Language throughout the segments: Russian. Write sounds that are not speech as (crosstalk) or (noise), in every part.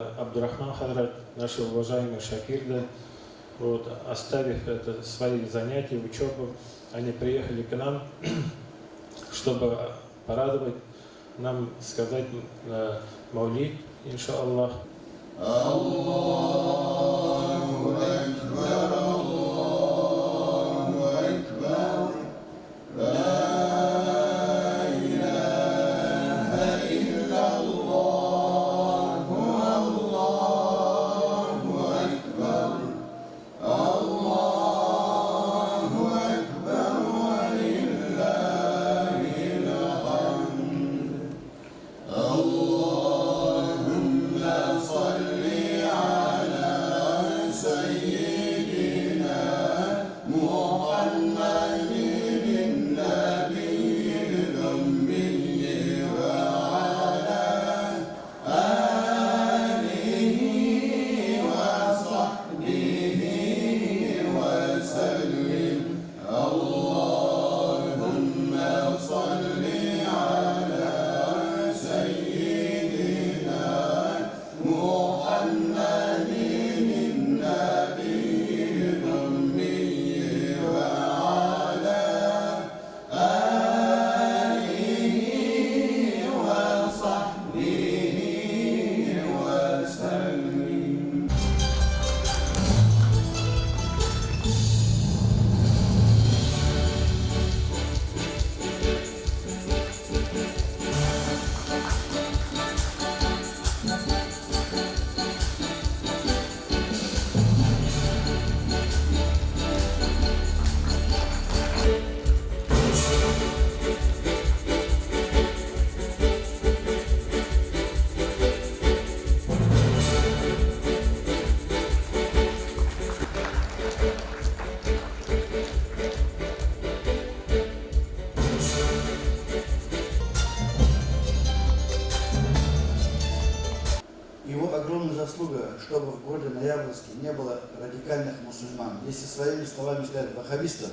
Абдурахман Хадрат, наши уважаемые шакирды, вот, оставив это, свои занятия, учебу, они приехали к нам, (clears throat) чтобы порадовать нам, сказать э, Маулид, иншаллах. Его огромная заслуга, чтобы в городе Ноябрьске не было радикальных мусульман. Если своими словами сказать ваххабистов,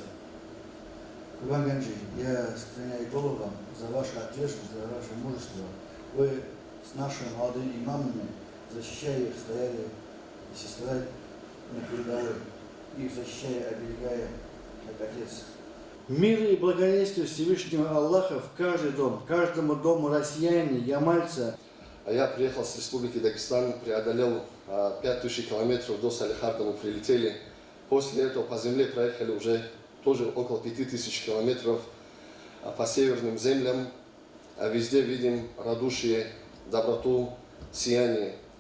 Курбан Ганджи, я склоняю голову вам за вашу ответственность, за ваше мужество. Вы с нашими молодыми имамами, защищая их, стояли, если сказать, на передовой. Их защищая, оберегая, как отец. Мир и благодействие Всевышнего Аллаха в каждый дом, каждому дому россияне, ямальца, А Я приехал с Республики Дагестан, преодолел а, 5000 километров до Салихарда, мы прилетели. После этого по земле проехали уже тоже около 5000 километров а, по северным землям. А Везде видим радушие, доброту, сияние.